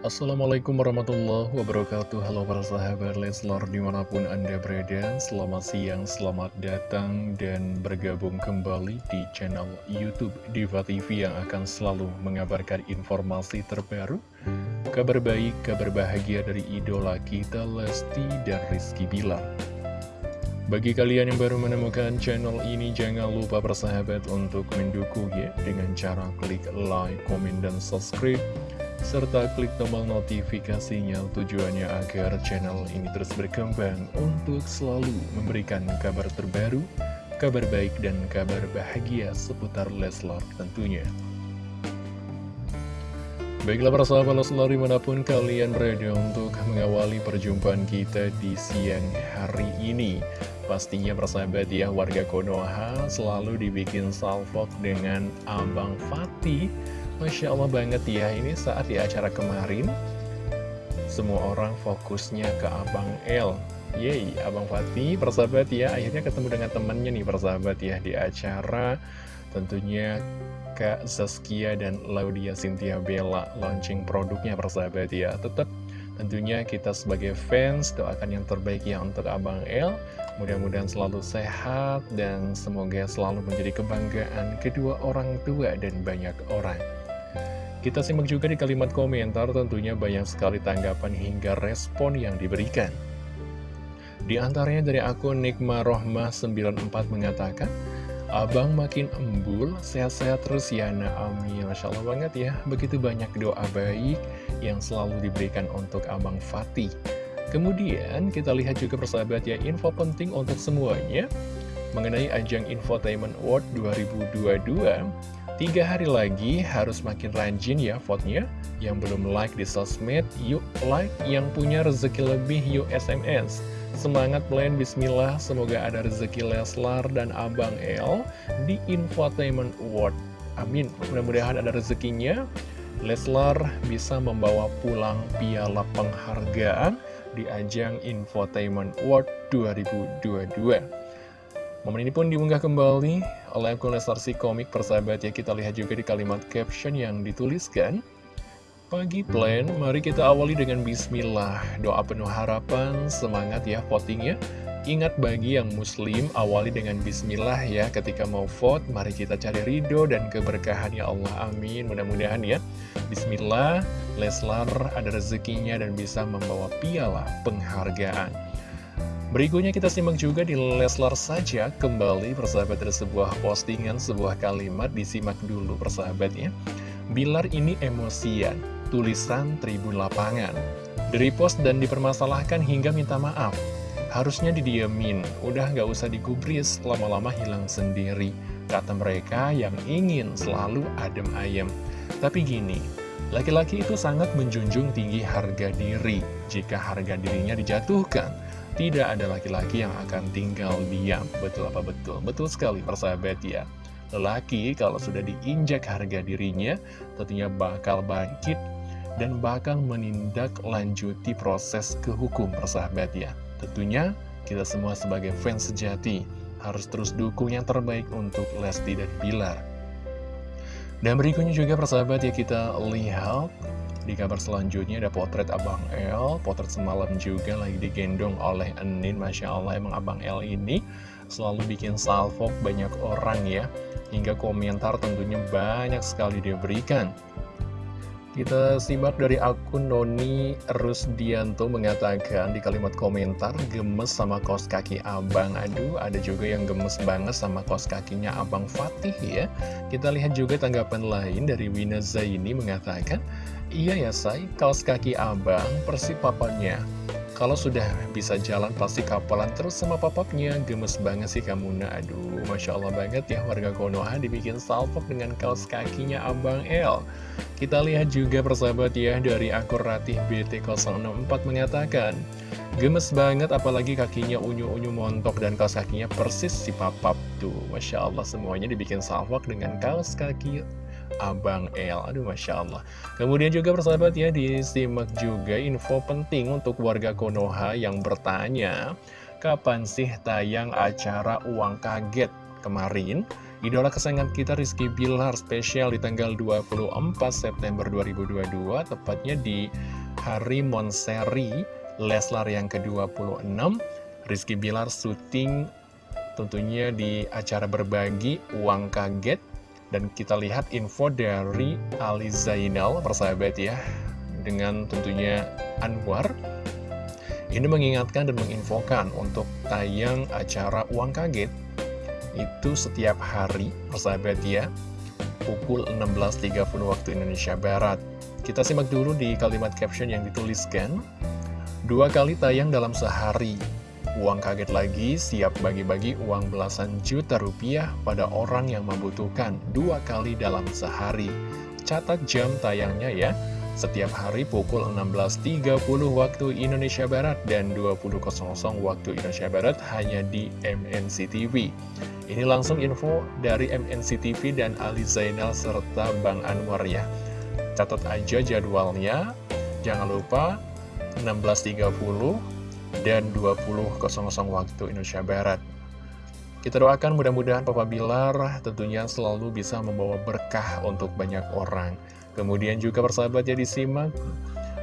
Assalamualaikum warahmatullahi wabarakatuh. Halo para sahabat Leslar di mana pun anda berada. Selamat siang, selamat datang dan bergabung kembali di channel Youtube Diva TV Yang akan selalu mengabarkan informasi terbaru Kabar baik, kabar bahagia dari idola kita Lesti dan Rizky Bilar. Bagi kalian yang baru menemukan channel ini, jangan lupa bersahabat untuk mendukung ya dengan cara klik like, komen, dan subscribe serta klik tombol notifikasinya tujuannya agar channel ini terus berkembang untuk selalu memberikan kabar terbaru, kabar baik dan kabar bahagia seputar Leslar tentunya. Baiklah para sahabat Leslar di mana pun kalian berada untuk mengawali perjumpaan kita di siang hari ini Pastinya persahabat ya warga Konoha selalu dibikin salvok dengan Abang Fatih Masya Allah banget ya, ini saat di acara kemarin Semua orang fokusnya ke Abang L Yeay, Abang Fatih, persahabat ya Akhirnya ketemu dengan temennya nih persahabat ya Di acara. Tentunya Kak Zaskia dan Laudia Cynthia Bella Launching produknya persahabat ya. Tetap tentunya kita sebagai fans doakan yang terbaik ya untuk Abang L Mudah-mudahan selalu sehat dan semoga selalu menjadi kebanggaan kedua orang tua dan banyak orang kita simak juga di kalimat komentar tentunya banyak sekali tanggapan hingga respon yang diberikan. Di antaranya dari akun Nikma Rohmah 94 mengatakan, Abang makin embul, sehat-sehat terus ya nak, amin. Masya Allah banget ya, begitu banyak doa baik yang selalu diberikan untuk Abang Fatih. Kemudian kita lihat juga persahabat ya, info penting untuk semuanya mengenai ajang Infotainment Award 2022 Tiga hari lagi harus makin rajin ya vote-nya. Yang belum like di sosmed, yuk like. Yang punya rezeki lebih, yuk SMS. Semangat plan bismillah, semoga ada rezeki Leslar dan Abang El di Infotainment Award. Amin, mudah-mudahan ada rezekinya. Leslar bisa membawa pulang piala penghargaan di ajang Infotainment Award 2022. Momen ini pun diunggah kembali oleh akun Lesarsi Komik persahabat ya. Kita lihat juga di kalimat caption yang dituliskan. Pagi plan, mari kita awali dengan bismillah. Doa penuh harapan, semangat ya votingnya Ingat bagi yang muslim, awali dengan bismillah ya. Ketika mau vote, mari kita cari ridho dan keberkahan ya Allah. Amin. Mudah-mudahan ya. Bismillah, Leslar ada rezekinya dan bisa membawa piala penghargaan Berikutnya kita simak juga di Leslar saja kembali persahabat dari sebuah postingan, sebuah kalimat disimak dulu persahabatnya. Bilar ini emosian, tulisan tribun lapangan. Dari post dan dipermasalahkan hingga minta maaf. Harusnya didiemin, udah gak usah digubris, lama-lama hilang sendiri. Kata mereka yang ingin selalu adem ayem. Tapi gini, laki-laki itu sangat menjunjung tinggi harga diri. Jika harga dirinya dijatuhkan, tidak ada laki-laki yang akan tinggal diam. Betul apa betul? Betul sekali persahabat ya. Lelaki kalau sudah diinjak harga dirinya, tentunya bakal bangkit dan bakal menindaklanjuti proses ke hukum persahabat ya. Tentunya kita semua sebagai fans sejati harus terus dukung yang terbaik untuk Lesti dan Bilar. Dan berikutnya juga persahabat ya kita lihat di kabar selanjutnya ada potret Abang El. Potret semalam juga lagi digendong oleh Enin Masya Allah emang Abang El ini selalu bikin salvo banyak orang ya. Hingga komentar tentunya banyak sekali dia berikan kita simak dari akun Noni Rusdianto mengatakan di kalimat komentar gemes sama kos kaki abang. Aduh, ada juga yang gemes banget sama kos kakinya abang Fatih ya. Kita lihat juga tanggapan lain dari Wina Zaini mengatakan, Iya ya say, kaos kaki abang persi papanya Kalau sudah bisa jalan pasti kapalan terus sama papapnya. Gemes banget sih kamu nah Aduh, Masya Allah banget ya warga Konoha dibikin salpok dengan kaos kakinya abang L Kita lihat juga persahabat ya dari akun Ratih BT064 mengatakan Gemes banget apalagi kakinya unyu-unyu montok dan kaos kakinya persis si papap tuh. Masya Allah semuanya dibikin salpok dengan kaos kaki Abang El. Aduh Masya Allah. Kemudian juga persahabat ya disimak juga info penting untuk warga Konoha yang bertanya Kapan sih tayang acara uang kaget? Kemarin Idola kesayangan kita Rizky Bilar spesial di tanggal 24 September 2022 Tepatnya di hari Monseri Leslar yang ke-26 Rizky Bilar syuting tentunya di acara berbagi uang kaget Dan kita lihat info dari Ali Zainal persahabat ya Dengan tentunya Anwar Ini mengingatkan dan menginfokan untuk tayang acara uang kaget itu setiap hari, persahabat ya, pukul 16.30 waktu Indonesia Barat. Kita simak dulu di kalimat caption yang dituliskan. Dua kali tayang dalam sehari. Uang kaget lagi, siap bagi-bagi uang belasan juta rupiah pada orang yang membutuhkan dua kali dalam sehari. Catat jam tayangnya ya, setiap hari pukul 16.30 waktu Indonesia Barat dan 20.00 waktu Indonesia Barat hanya di MNC TV. Ini langsung info dari MNC TV dan Ali Zainal serta Bang Anwar ya. Catat aja jadwalnya. Jangan lupa 16.30 dan 20.00 waktu Indonesia Barat. Kita doakan mudah-mudahan Papa Bilar tentunya selalu bisa membawa berkah untuk banyak orang. Kemudian juga persahabat ya disimak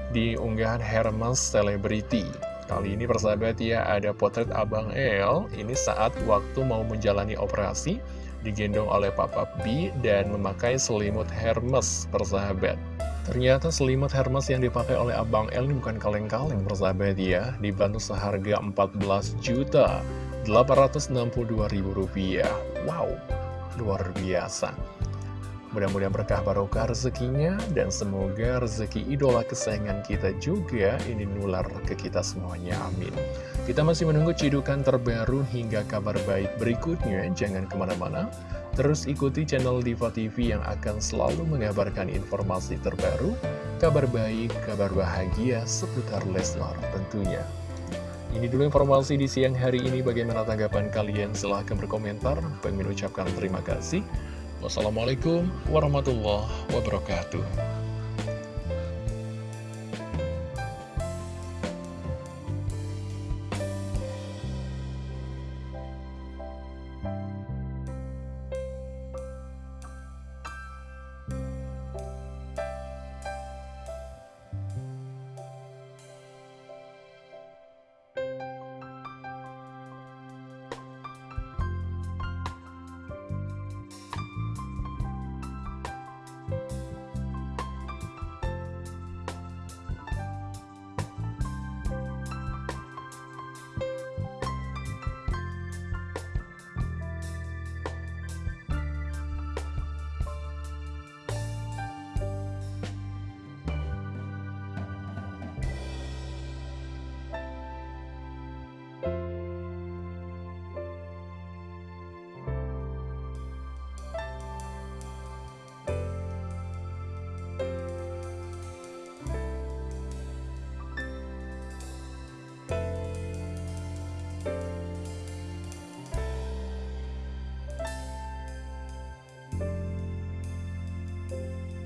di unggahan Hermes Celebrity. Kali ini persahabat ya ada potret Abang El Ini saat waktu mau menjalani operasi Digendong oleh Papa B dan memakai selimut Hermes persahabat. Ternyata selimut Hermes yang dipakai oleh Abang El ini bukan kaleng-kaleng persahabat ya. Dibantu seharga 14 juta 862 ribu rupiah. Wow, luar biasa Mudah-mudahan berkah barokah rezekinya dan semoga rezeki idola kesayangan kita juga ini nular ke kita semuanya. Amin. Kita masih menunggu cidukan terbaru hingga kabar baik berikutnya. Jangan ke mana-mana. Terus ikuti channel Diva TV yang akan selalu mengabarkan informasi terbaru, kabar baik, kabar bahagia seputar Leslar tentunya. Ini dulu informasi di siang hari ini. Bagaimana tanggapan kalian? Silahkan berkomentar. Pengen ucapkan terima kasih. Wassalamualaikum warahmatullahi wabarakatuh.